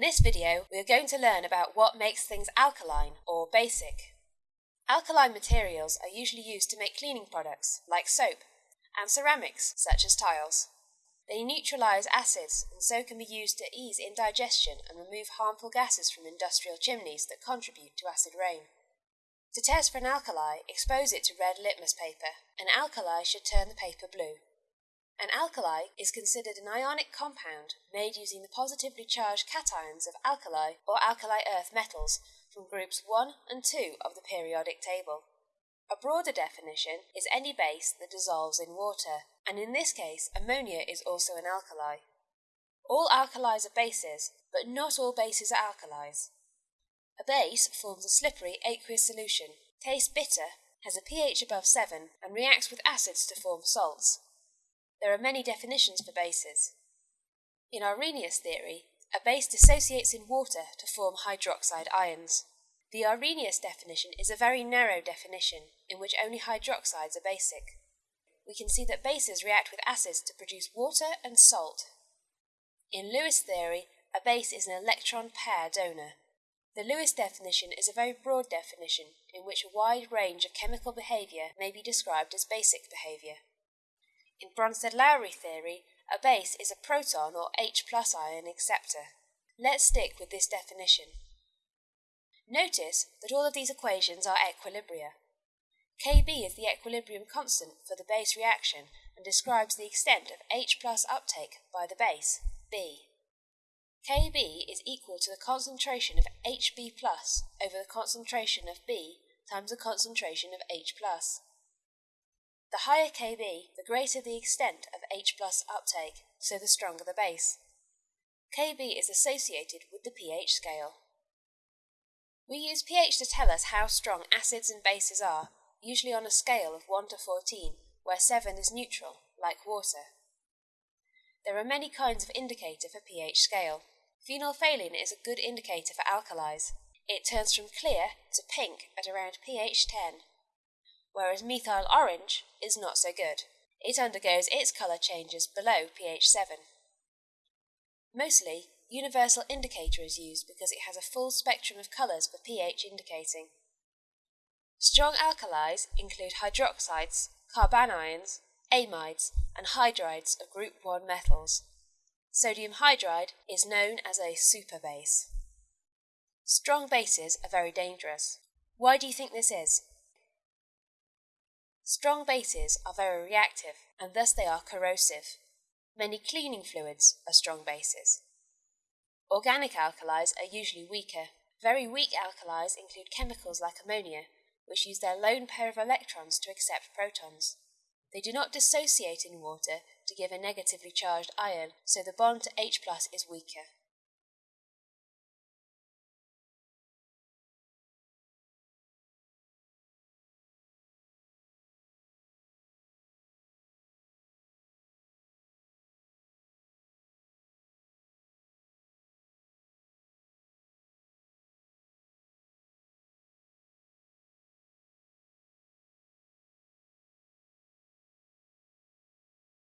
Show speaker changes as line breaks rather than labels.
this video, we are going to learn about what makes things alkaline or basic. Alkaline materials are usually used to make cleaning products, like soap, and ceramics, such as tiles. They neutralize acids and so can be used to ease indigestion and remove harmful gases from industrial chimneys that contribute to acid rain. To test for an alkali, expose it to red litmus paper. An alkali should turn the paper blue. An alkali is considered an ionic compound made using the positively charged cations of alkali or alkali earth metals from groups 1 and 2 of the periodic table. A broader definition is any base that dissolves in water, and in this case ammonia is also an alkali. All alkalis are bases, but not all bases are alkalis. A base forms a slippery aqueous solution, tastes bitter, has a pH above 7, and reacts with acids to form salts. There are many definitions for bases. In Arrhenius theory, a base dissociates in water to form hydroxide ions. The Arrhenius definition is a very narrow definition, in which only hydroxides are basic. We can see that bases react with acids to produce water and salt. In Lewis theory, a base is an electron pair donor. The Lewis definition is a very broad definition in which a wide range of chemical behaviour may be described as basic behaviour. In Bronsted-Lowry theory, a base is a proton or H plus ion acceptor. Let's stick with this definition. Notice that all of these equations are equilibria. Kb is the equilibrium constant for the base reaction and describes the extent of H plus uptake by the base, B. Kb is equal to the concentration of Hb plus over the concentration of B times the concentration of H plus. The higher Kb, the greater the extent of H plus uptake, so the stronger the base. Kb is associated with the pH scale. We use pH to tell us how strong acids and bases are, usually on a scale of 1 to 14, where 7 is neutral, like water. There are many kinds of indicator for pH scale. Phenolphthalein is a good indicator for alkalis. It turns from clear to pink at around pH 10 whereas methyl orange is not so good. It undergoes its colour changes below pH 7. Mostly, universal indicator is used because it has a full spectrum of colours for pH indicating. Strong alkalis include hydroxides, carbanions, amides, and hydrides of group 1 metals. Sodium hydride is known as a superbase. Strong bases are very dangerous. Why do you think this is? Strong bases are very reactive, and thus they are corrosive. Many cleaning fluids are strong bases. Organic alkalis are usually weaker. Very weak alkalis include chemicals like ammonia, which use their lone pair of electrons to accept protons. They do not dissociate in water to give a negatively charged ion, so the bond to H plus is weaker.